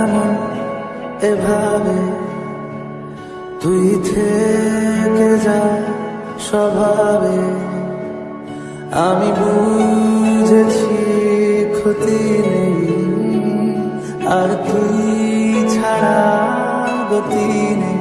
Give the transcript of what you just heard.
এমন এভাবে তুই থেকে যা স্বভাবে। আমি বুঝেছি ক্ষতি নেই, আর তুই ছাড়া গতি নেই।